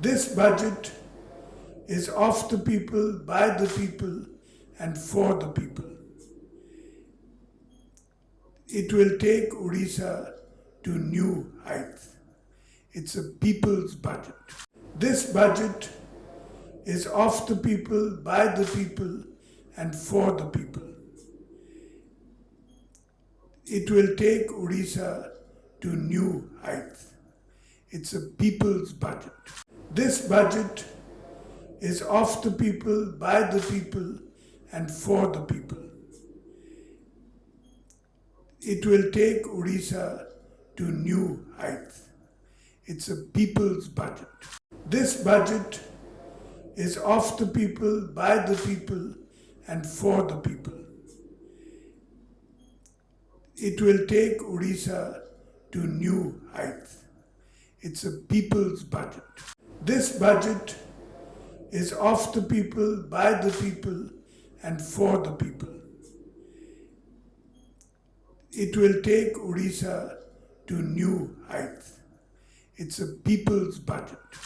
This budget is of the people, by the people, and for the people. It will take Odisha to new heights. It's a people's budget. This budget is of the people, by the people, and for the people. It will take Odisha to new heights. It's a people's budget. This budget is of the people, by the people, and for the people. It will take Odisha to new heights. It's a people's budget. This budget is of the people, by the people, and for the people. It will take Odisha to new heights. It's a people's budget. This budget is of the people, by the people, and for the people. It will take Odisha to new heights. It's a people's budget.